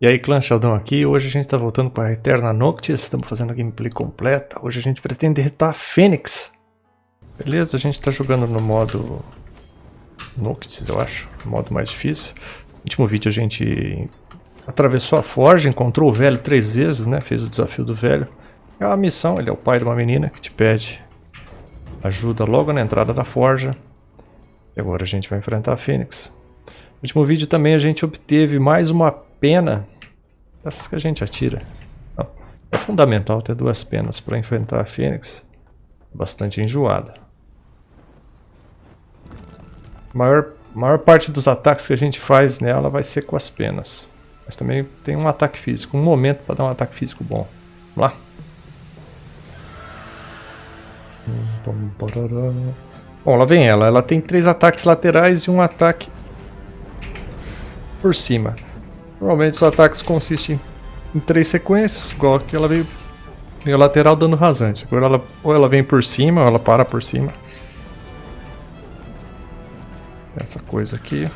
E aí, clã Sheldon aqui, hoje a gente está voltando para Eterna Noctis, estamos fazendo a gameplay completa, hoje a gente pretende derrotar a Fênix. Beleza, a gente está jogando no modo Noctis, eu acho, modo mais difícil. No último vídeo a gente atravessou a forja, encontrou o velho três vezes, né, fez o desafio do velho. É uma missão, ele é o pai de uma menina que te pede ajuda logo na entrada da forja. E agora a gente vai enfrentar a Fênix. No último vídeo também a gente obteve mais uma pena, essas que a gente atira. É fundamental ter duas penas para enfrentar a Fênix. Bastante enjoada. A maior, maior parte dos ataques que a gente faz nela vai ser com as penas. Mas também tem um ataque físico, um momento para dar um ataque físico bom. Vamos lá. Bom, lá vem ela. Ela tem três ataques laterais e um ataque por cima. Normalmente os ataques consistem em três sequências, igual aqui ela veio, veio lateral dando rasante. Agora ela, ou ela vem por cima, ou ela para por cima. Essa coisa aqui.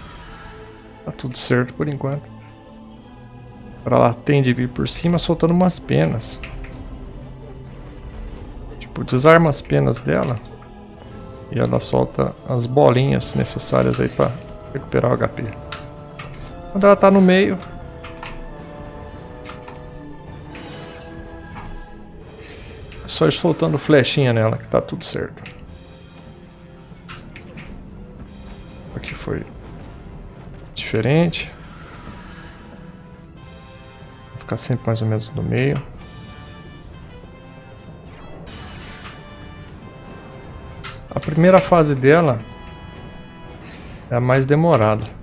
Tá tudo certo por enquanto. Agora ela tende a vir por cima soltando umas penas. Tipo, desarma as penas dela. E ela solta as bolinhas necessárias aí para recuperar o HP. Quando ela tá no meio, só ir soltando flechinha nela que tá tudo certo. Aqui foi diferente. Vou ficar sempre mais ou menos no meio. A primeira fase dela é a mais demorada.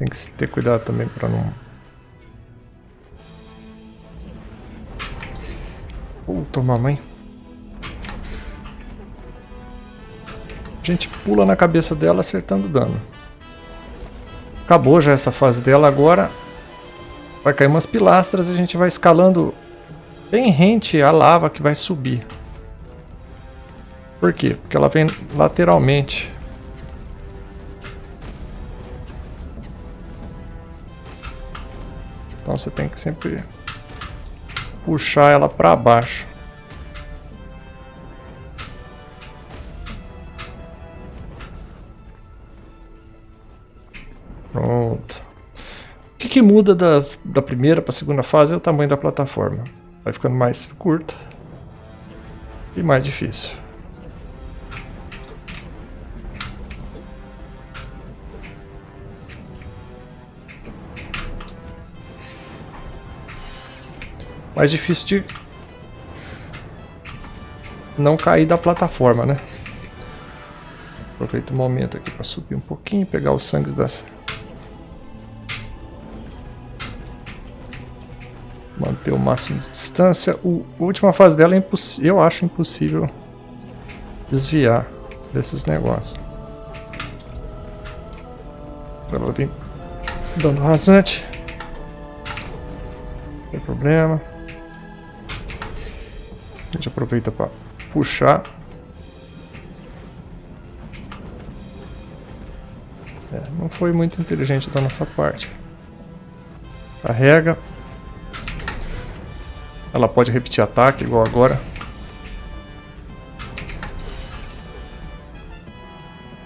Tem que ter cuidado também para não Puta, mamãe. A gente pula na cabeça dela acertando dano. Acabou já essa fase dela, agora vai cair umas pilastras e a gente vai escalando bem rente a lava que vai subir. Por quê? Porque ela vem lateralmente. Então você tem que sempre puxar ela para baixo. Pronto. O que, que muda das, da primeira para a segunda fase é o tamanho da plataforma. Vai ficando mais curta e mais difícil. Mais difícil de não cair da plataforma, né? Aproveita o momento aqui para subir um pouquinho, pegar os sangues das... Manter o máximo de distância. O, a última fase dela é eu acho impossível desviar desses negócios. Ela vem dando rasante. Não tem problema. A gente aproveita para puxar. É, não foi muito inteligente da nossa parte. Carrega. Ela pode repetir ataque, igual agora.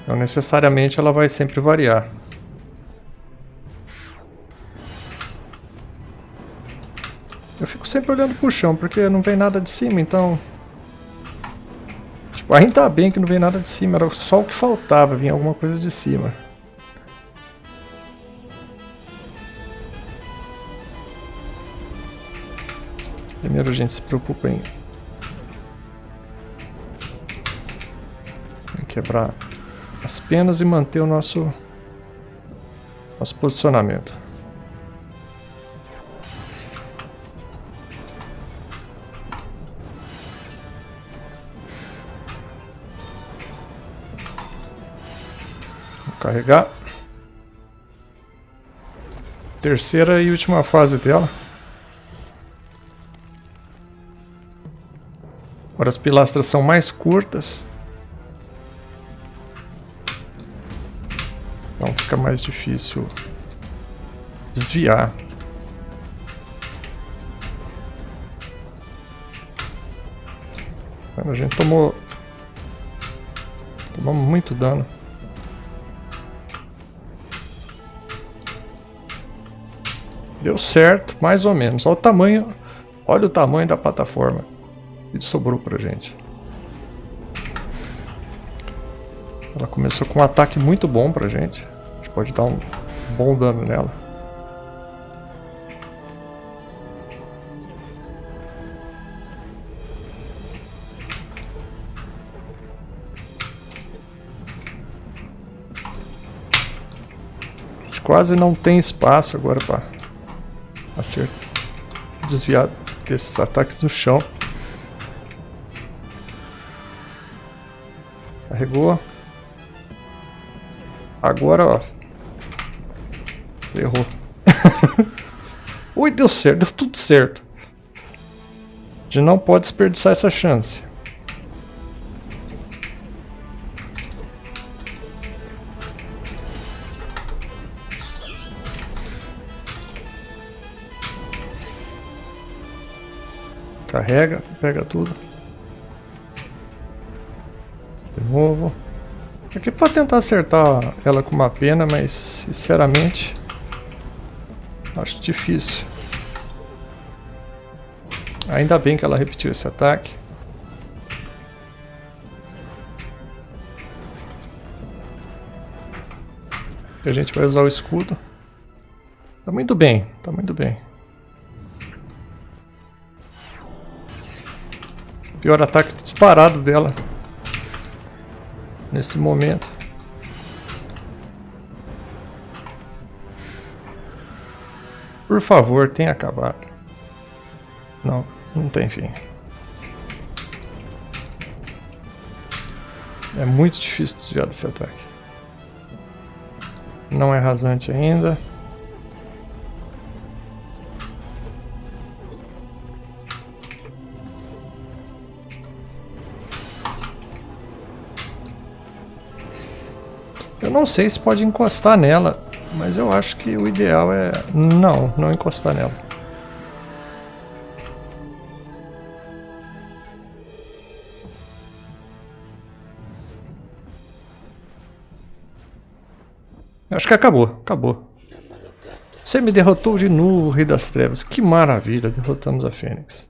Então necessariamente ela vai sempre variar. Sempre olhando pro chão, porque não vem nada de cima, então... Tipo, ainda tá bem que não vem nada de cima, era só o que faltava, vinha alguma coisa de cima. Primeiro a gente se preocupa em... quebrar as penas e manter o nosso, nosso posicionamento. Carregar. Terceira e última fase dela. Agora as pilastras são mais curtas. Então fica mais difícil desviar. A gente tomou... Muito dano. Deu certo, mais ou menos. Olha o tamanho, olha o tamanho da plataforma que sobrou pra gente. Ela começou com um ataque muito bom pra gente. A gente pode dar um bom dano nela. A gente quase não tem espaço agora para acertar, desviar desses ataques no chão. Carregou. Agora, ó. Errou. Ui, deu certo, deu tudo certo. A gente não pode desperdiçar essa chance. Carrega, pega tudo. De novo. Aqui para tentar acertar ela com uma pena, mas sinceramente acho difícil. Ainda bem que ela repetiu esse ataque. A gente vai usar o escudo. Tá muito bem, tá muito bem. Pior ataque disparado dela. Nesse momento. Por favor, tenha acabado. Não, não tem fim. É muito difícil desviar desse ataque. Não é rasante ainda. Não sei se pode encostar nela, mas eu acho que o ideal é... Não, não encostar nela. Acho que acabou, acabou. Você me derrotou de novo, Rei das Trevas. Que maravilha, derrotamos a Fênix.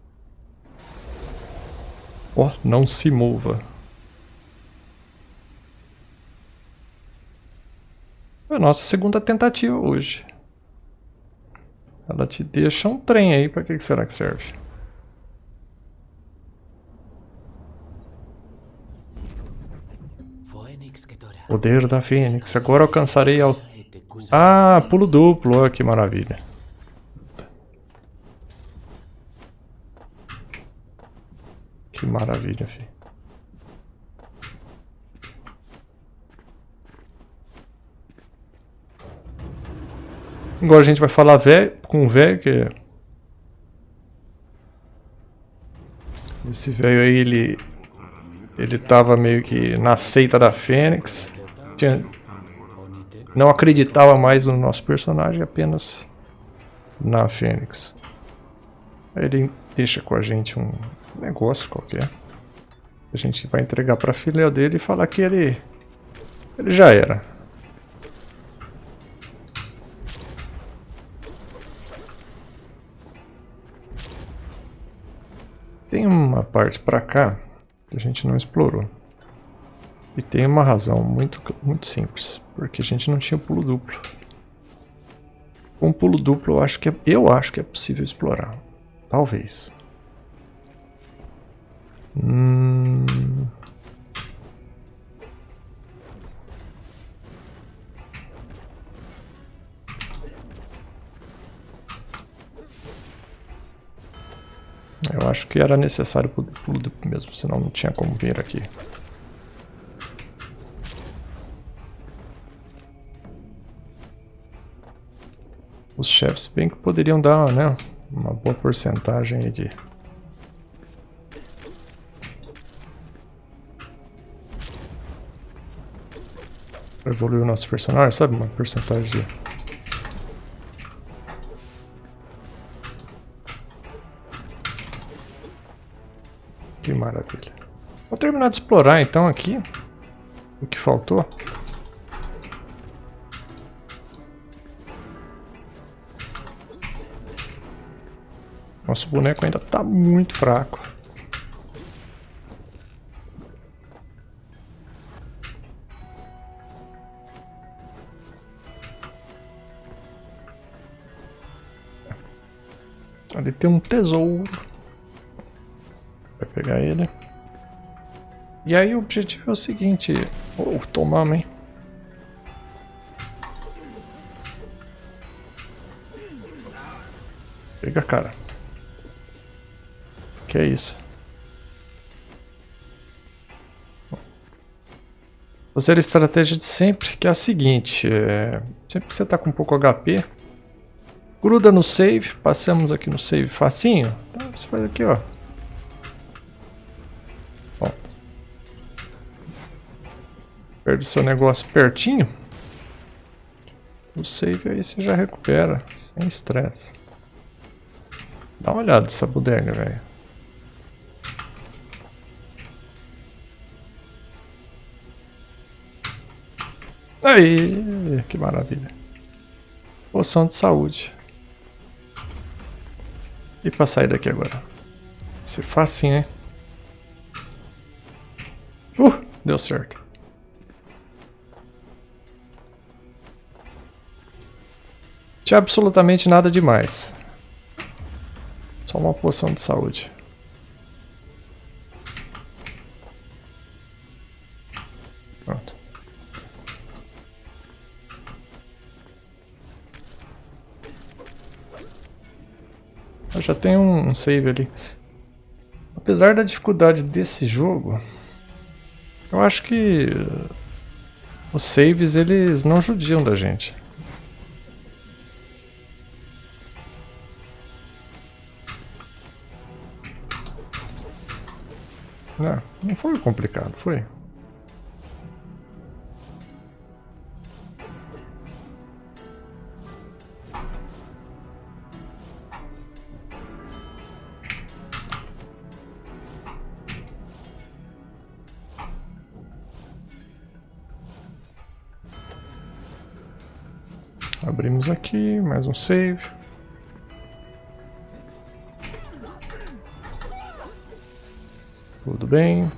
Oh, não se mova. A nossa segunda tentativa hoje. Ela te deixa um trem aí, para que será que serve? Poder da Fênix. Agora alcançarei ao... Ah, pulo duplo. Olha que maravilha. Que maravilha, filho. Agora a gente vai falar com o velho, que... Esse velho aí, ele... Ele tava meio que na seita da Fênix. Tinha, não acreditava mais no nosso personagem, apenas na Fênix. Aí ele deixa com a gente um negócio qualquer. A gente vai entregar pra filha dele e falar que ele... Ele já era. Tem uma parte para cá que a gente não explorou. E tem uma razão muito, muito simples. Porque a gente não tinha pulo duplo. Com pulo duplo eu acho que é, eu acho que é possível explorar. Talvez. Hum... Eu acho que era necessário pulo mesmo, senão não tinha como vir aqui. Os chefes bem que poderiam dar né, uma boa porcentagem de... Evoluir o nosso personagem, sabe? Uma porcentagem de terminar de explorar então aqui o que faltou. Nosso boneco ainda está muito fraco. Ali tem um tesouro. Vai pegar ele. E aí o objetivo é o seguinte... Oh, tomamos, hein? Pega, cara. Que é isso? Fazer a estratégia de sempre, que é a seguinte. É... Sempre que você está com pouco HP, gruda no save. Passamos aqui no save facinho. Então, você faz aqui, ó. Perde seu negócio pertinho. O save aí você já recupera, sem estresse. Dá uma olhada nessa bodega, velho. Aí, que maravilha. Poção de saúde. E pra sair daqui agora? Ser facinho, hein? Uh, deu certo. Tinha absolutamente nada demais. Só uma poção de saúde. Pronto. Eu já tenho um save ali. Apesar da dificuldade desse jogo, eu acho que os saves eles não judiam da gente. Não, não foi complicado, foi. Abrimos aqui, mais um save. Tudo bem.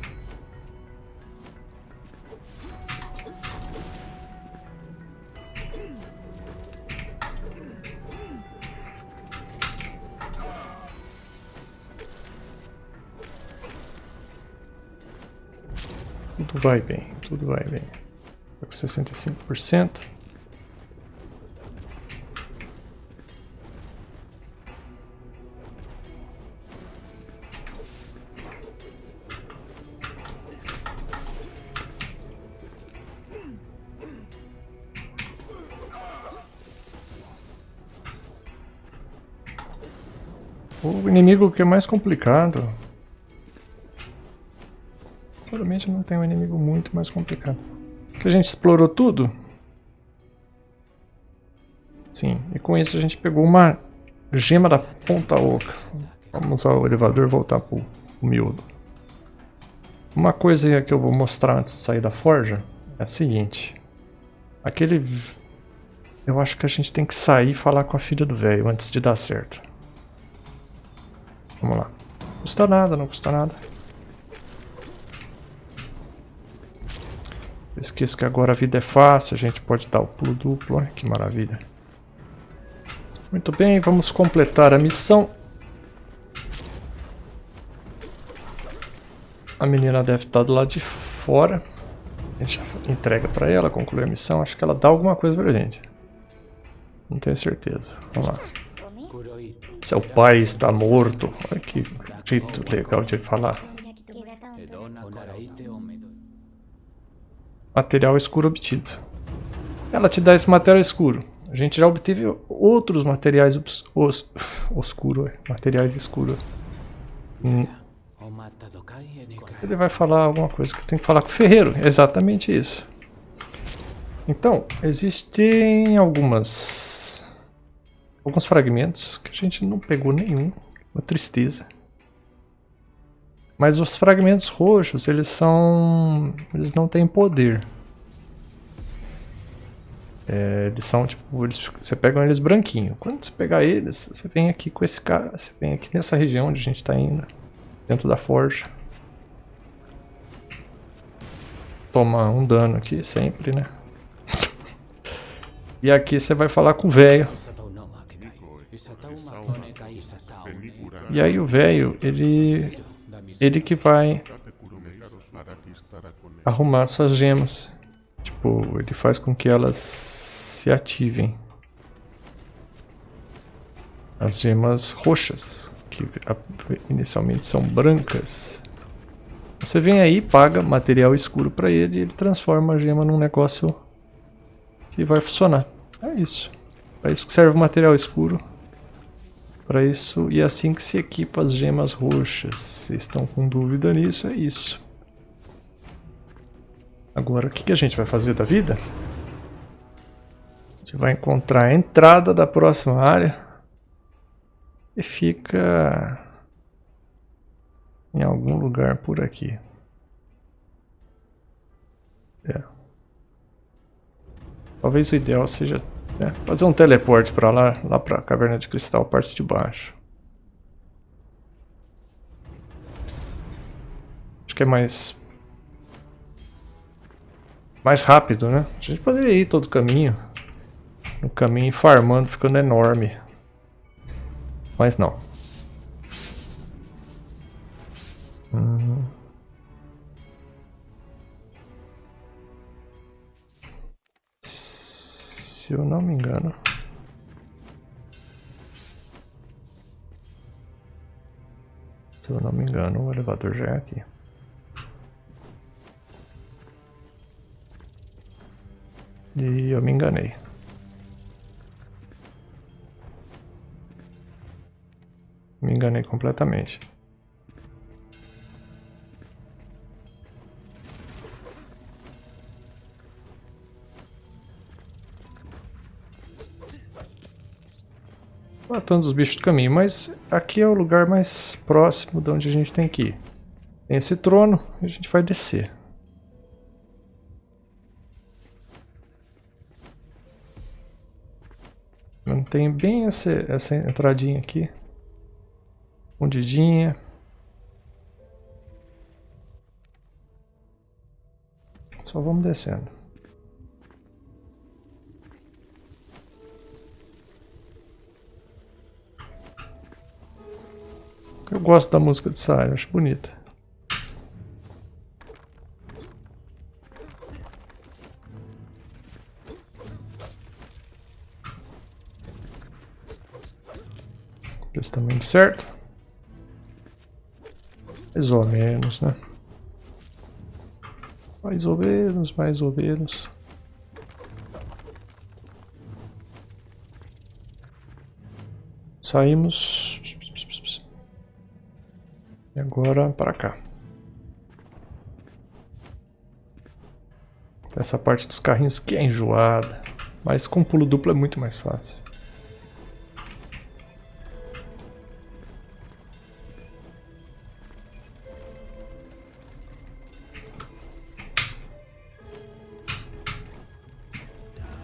Tudo vai bem, tudo vai bem. Tá com 65%. O inimigo que é mais complicado. Provavelmente não tem um inimigo muito mais complicado. Que a gente explorou tudo. Sim, e com isso a gente pegou uma gema da ponta oca. Vamos usar o elevador e voltar pro, pro miúdo. Uma coisa que eu vou mostrar antes de sair da forja é a seguinte. Aquele... Eu acho que a gente tem que sair e falar com a filha do velho antes de dar certo. Vamos lá. Custa nada, não custa nada. Esqueça que agora a vida é fácil, a gente pode dar o pulo duplo, olha que maravilha. Muito bem, vamos completar a missão. A menina deve estar do lado de fora. A gente já entrega para ela, conclui a missão. Acho que ela dá alguma coisa pra gente. Não tenho certeza. Vamos lá. Seu pai está morto. Olha que jeito legal de falar. Material escuro obtido. Ela te dá esse material escuro. A gente já obteve outros materiais os, oscuro, materiais escuros. Hum. Ele vai falar alguma coisa que tem que falar com o ferreiro. Exatamente isso. Então, existem algumas alguns fragmentos que a gente não pegou nenhum. Uma tristeza. Mas os fragmentos roxos, eles são... Eles não têm poder. É, eles são tipo, eles, você pega eles branquinho. Quando você pegar eles, você vem aqui com esse cara, você vem aqui nessa região onde a gente está indo, dentro da forja. Toma um dano aqui sempre, né? e aqui você vai falar com o velho. E aí o velho, ele ele que vai arrumar suas gemas. Tipo, ele faz com que elas se ativem. As gemas roxas, que inicialmente são brancas. Você vem aí, paga material escuro para ele e ele transforma a gema num negócio que vai funcionar. É isso. Para isso que serve o material escuro. Para isso, e é assim que se equipa as gemas roxas. Se estão com dúvida nisso, é isso. Agora, o que, que a gente vai fazer da vida? A gente vai encontrar a entrada da próxima área. E fica em algum lugar por aqui. É. Talvez o ideal seja é, fazer um teleporte para lá, lá para caverna de cristal, parte de baixo. Acho que é mais mais rápido, né? A gente poderia ir todo o caminho. No caminho farmando, ficando enorme. Mas não. Se eu não me engano. Se eu não me engano, o elevador já é aqui. E eu me enganei. Me enganei completamente. Matando os bichos do caminho, mas aqui é o lugar mais próximo de onde a gente tem que ir. Tem esse trono e a gente vai descer. Tem bem essa, essa entradinha aqui. Fundidinha. Só vamos descendo. Eu gosto da música de Sai, acho bonita. Esse tamanho certo. Mais ou menos, né? Mais ou menos, mais ou menos. Saímos. E agora para cá. Essa parte dos carrinhos que é enjoada. Mas com pulo duplo é muito mais fácil.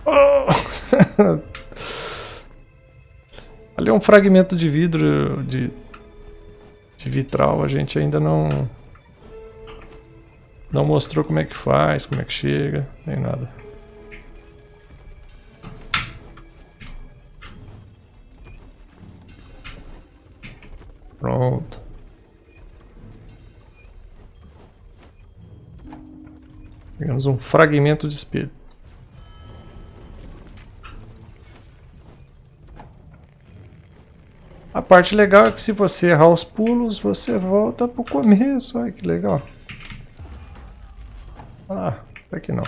Ali é um fragmento de vidro de, de vitral, a gente ainda não não mostrou como é que faz, como é que chega, nem nada. Pronto. Pegamos um fragmento de espelho. A parte legal é que se você errar os pulos, você volta pro começo. Olha que legal. Ah, até que não.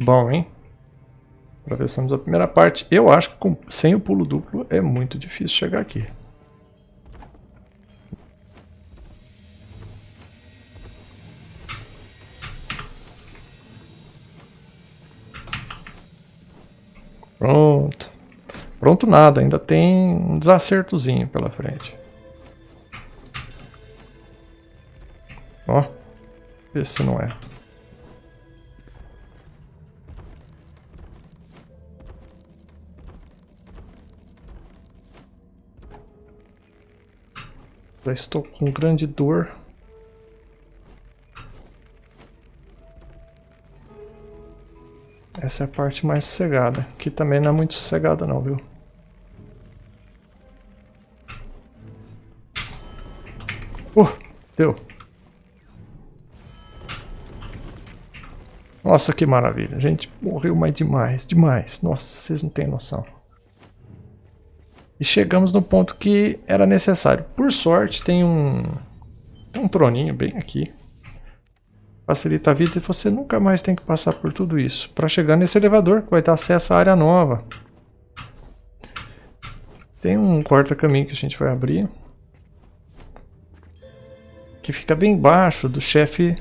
Bom, hein? Atravessamos a primeira parte. Eu acho que com, sem o pulo duplo é muito difícil chegar aqui. Pronto nada, ainda tem um desacertozinho pela frente. Ó, vê se não é. Já estou com grande dor. Essa é a parte mais sossegada. Aqui também não é muito sossegada não, viu? Deu. Nossa, que maravilha. A gente morreu mais demais, demais. Nossa, vocês não têm noção. E chegamos no ponto que era necessário. Por sorte, tem um, um troninho bem aqui. Facilita a vida e você nunca mais tem que passar por tudo isso. Para chegar nesse elevador, que vai dar acesso à área nova. Tem um corta-caminho que a gente vai abrir. Que fica bem embaixo do chefe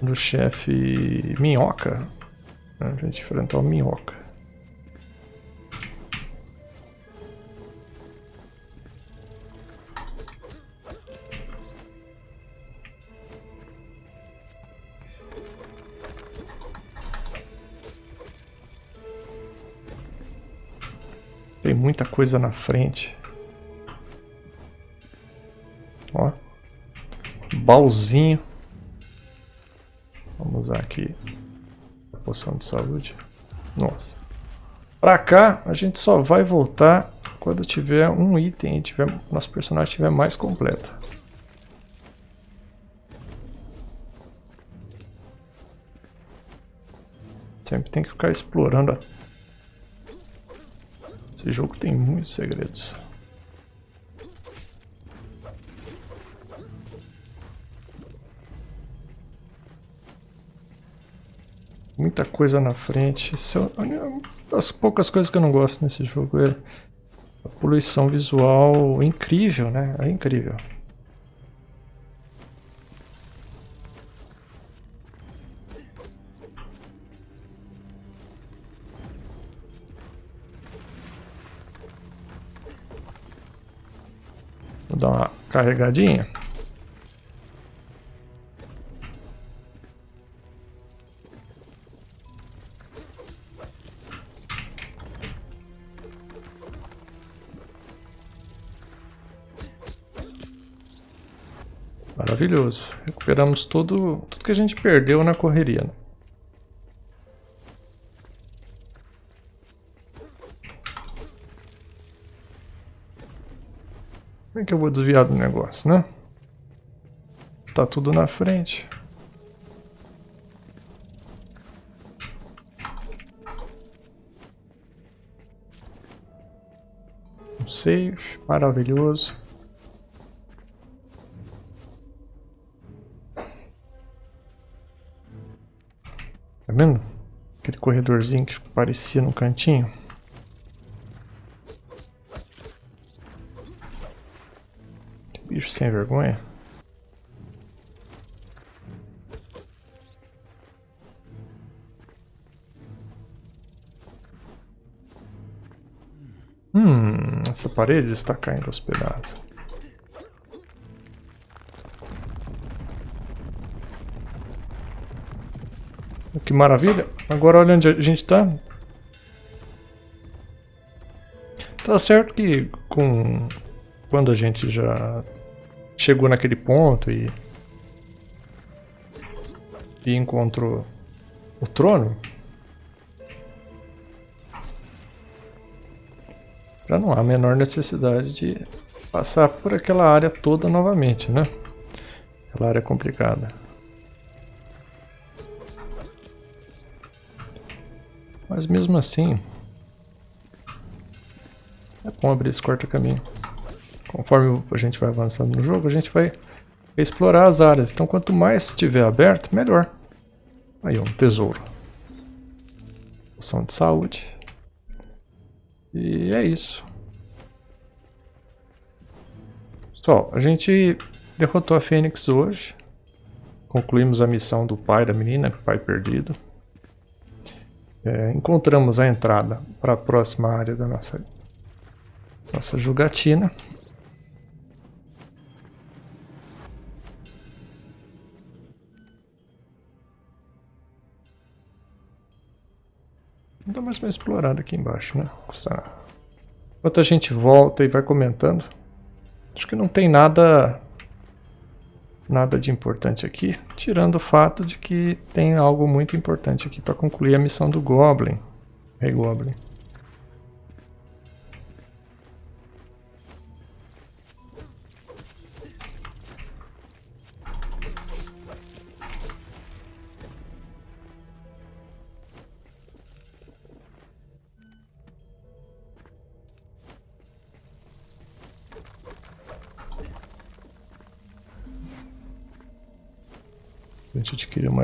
do chefe Minhoca. A gente enfrentar o Minhoca. Tem muita coisa na frente. Baúzinho. Vamos usar aqui a poção de saúde. Nossa. Pra cá, a gente só vai voltar quando tiver um item e tiver, nosso personagem estiver mais completo. Sempre tem que ficar explorando. Esse jogo tem muitos segredos. Muita coisa na frente. Isso é das poucas coisas que eu não gosto nesse jogo. É a poluição visual incrível, né? É incrível. Vou dar uma carregadinha. Maravilhoso. Recuperamos tudo, tudo que a gente perdeu na correria. Né? Como é que eu vou desviar do negócio, né? Está tudo na frente. Um save, maravilhoso. Tá vendo? Aquele corredorzinho que parecia no cantinho. Que bicho sem vergonha. Hum, essa parede está caindo aos pedaços. Que maravilha. Agora olha onde a gente está. Tá certo que com quando a gente já chegou naquele ponto e, e encontrou o trono, já não há a menor necessidade de passar por aquela área toda novamente, né? Aquela área complicada. Mas mesmo assim, é bom abrir esse corta-caminho. Conforme a gente vai avançando no jogo, a gente vai explorar as áreas. Então quanto mais estiver aberto, melhor. Aí, um tesouro. Poção de saúde. E é isso. Pessoal, a gente derrotou a Fênix hoje. Concluímos a missão do pai da menina, pai perdido. É, encontramos a entrada para a próxima área da nossa, nossa jogatina. Não dá mais para explorar aqui embaixo, né? Enquanto a gente volta e vai comentando, acho que não tem nada nada de importante aqui, tirando o fato de que tem algo muito importante aqui para concluir a missão do Goblin, Rei Goblin.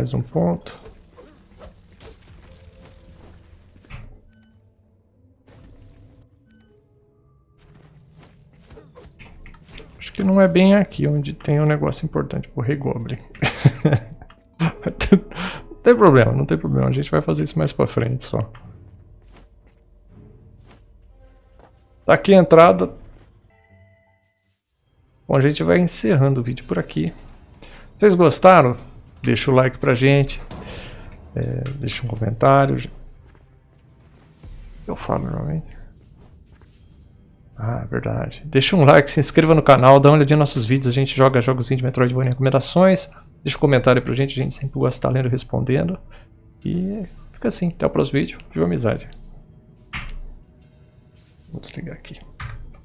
Mais um ponto. Acho que não é bem aqui onde tem um negócio importante pro Rei Goblin. não tem problema, não tem problema. A gente vai fazer isso mais pra frente só. Tá aqui a entrada. Bom, a gente vai encerrando o vídeo por aqui. Vocês gostaram? Deixa o like pra gente. É, deixa um comentário. Eu falo normalmente. Ah, verdade. Deixa um like, se inscreva no canal, dá uma olhadinha nos nossos vídeos. A gente joga jogos de Metroidvania recomendações. Deixa um comentário pra gente, a gente sempre gosta de estar lendo e respondendo. E fica assim. Até o próximo vídeo. Viva amizade. Vou desligar aqui.